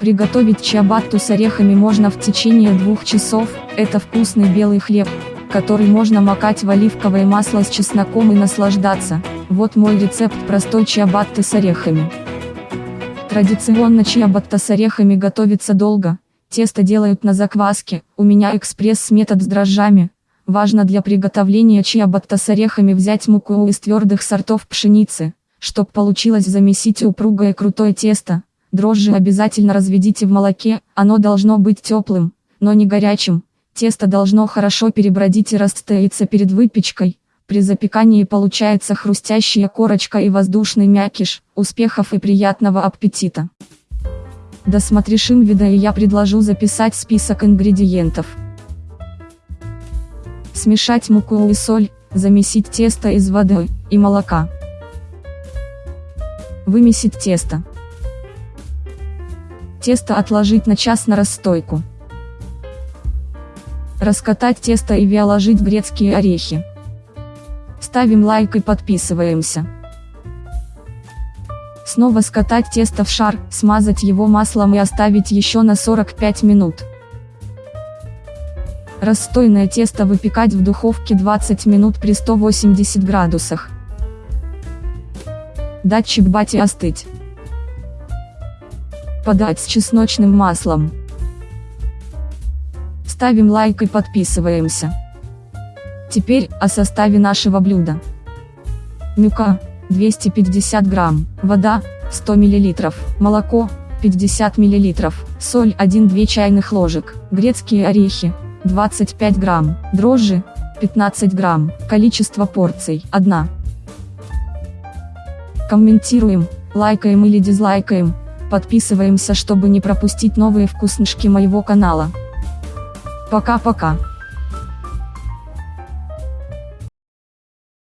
Приготовить чиабатту с орехами можно в течение двух часов, это вкусный белый хлеб, который можно макать в оливковое масло с чесноком и наслаждаться. Вот мой рецепт простой чиабатты с орехами. Традиционно чиабатта с орехами готовится долго, тесто делают на закваске, у меня экспресс-метод с дрожжами. Важно для приготовления чиабатта с орехами взять муку из твердых сортов пшеницы, чтоб получилось замесить упругое крутое тесто. Дрожжи обязательно разведите в молоке, оно должно быть теплым, но не горячим. Тесто должно хорошо перебродить и расстояться перед выпечкой. При запекании получается хрустящая корочка и воздушный мякиш. Успехов и приятного аппетита! Досмотришим видео и я предложу записать список ингредиентов. Смешать муку и соль, замесить тесто из воды и молока. Вымесить тесто. Тесто отложить на час на расстойку. Раскатать тесто и виоложить грецкие орехи. Ставим лайк и подписываемся. Снова скатать тесто в шар, смазать его маслом и оставить еще на 45 минут. Расстойное тесто выпекать в духовке 20 минут при 180 градусах. Дать чебате остыть. Подать с чесночным маслом. Ставим лайк и подписываемся. Теперь о составе нашего блюда. Мюка 250 грамм, вода 100 мл, молоко 50 мл, соль 1-2 чайных ложек, грецкие орехи 25 грамм, дрожжи 15 грамм, количество порций 1. Комментируем, лайкаем или дизлайкаем, подписываемся чтобы не пропустить новые вкуснышки моего канала. Пока-пока.